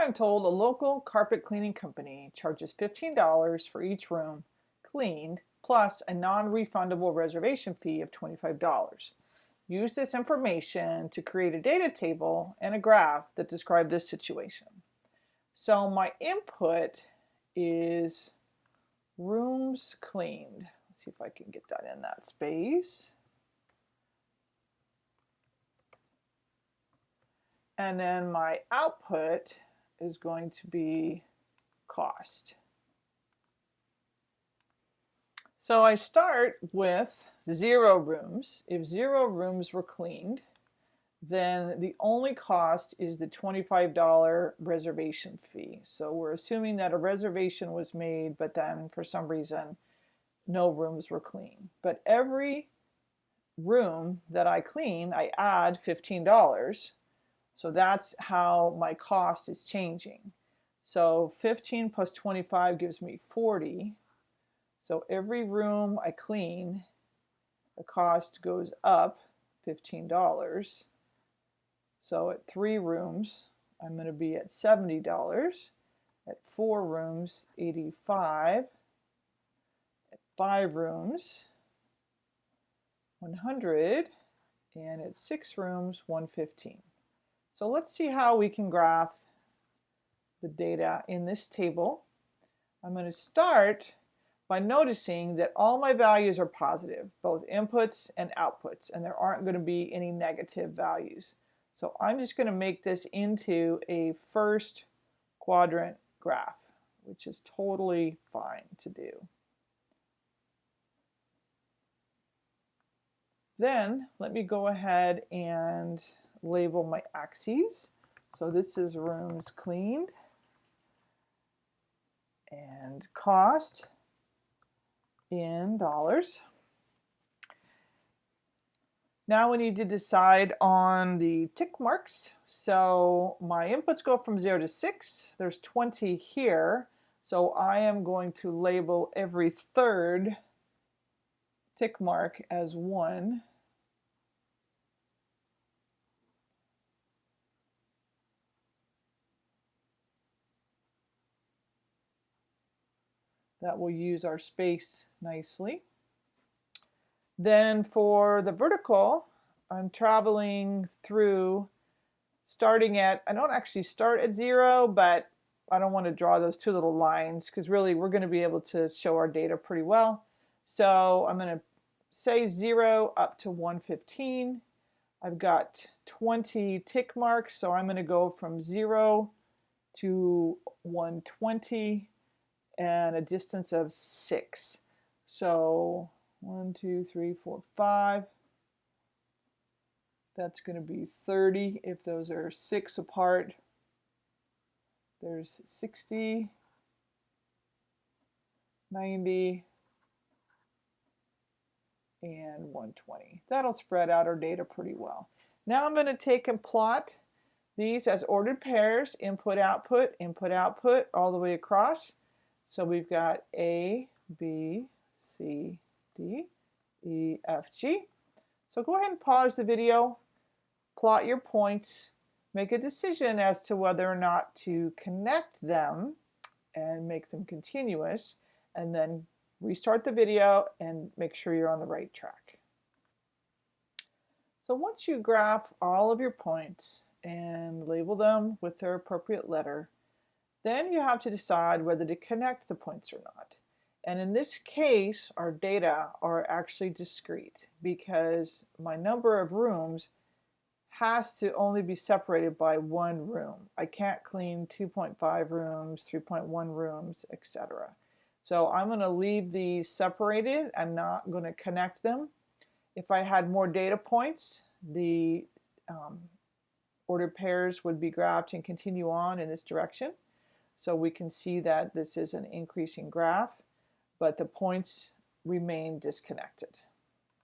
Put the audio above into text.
I'm told a local carpet cleaning company charges $15 for each room cleaned plus a non-refundable reservation fee of $25. Use this information to create a data table and a graph that describe this situation. So my input is rooms cleaned. Let's see if I can get that in that space. And then my output is going to be cost. So I start with zero rooms. If zero rooms were cleaned, then the only cost is the $25 reservation fee. So we're assuming that a reservation was made, but then for some reason, no rooms were clean. But every room that I clean, I add $15. So that's how my cost is changing. So 15 plus 25 gives me 40. So every room I clean, the cost goes up $15. So at three rooms, I'm going to be at $70. At four rooms, 85. At five rooms, 100. And at six rooms, 115. So let's see how we can graph the data in this table. I'm going to start by noticing that all my values are positive, both inputs and outputs, and there aren't going to be any negative values. So I'm just going to make this into a first quadrant graph, which is totally fine to do. Then let me go ahead and label my axes. So this is rooms cleaned and cost in dollars. Now we need to decide on the tick marks. So my inputs go from 0 to 6. There's 20 here. So I am going to label every third tick mark as 1. That will use our space nicely. Then for the vertical, I'm traveling through starting at, I don't actually start at zero, but I don't want to draw those two little lines because really we're going to be able to show our data pretty well. So I'm going to say zero up to 115. I've got 20 tick marks, so I'm going to go from zero to 120 and a distance of six. So one, two, three, four, five. That's going to be 30 if those are six apart. There's 60, 90, and 120. That'll spread out our data pretty well. Now I'm going to take and plot these as ordered pairs, input, output, input, output, all the way across. So we've got A, B, C, D, E, F, G. So go ahead and pause the video, plot your points, make a decision as to whether or not to connect them and make them continuous, and then restart the video and make sure you're on the right track. So once you graph all of your points and label them with their appropriate letter, then you have to decide whether to connect the points or not. And in this case, our data are actually discrete because my number of rooms has to only be separated by one room. I can't clean 2.5 rooms, 3.1 rooms, etc. So I'm going to leave these separated I'm not going to connect them. If I had more data points, the um, ordered pairs would be graphed and continue on in this direction. So we can see that this is an increasing graph, but the points remain disconnected.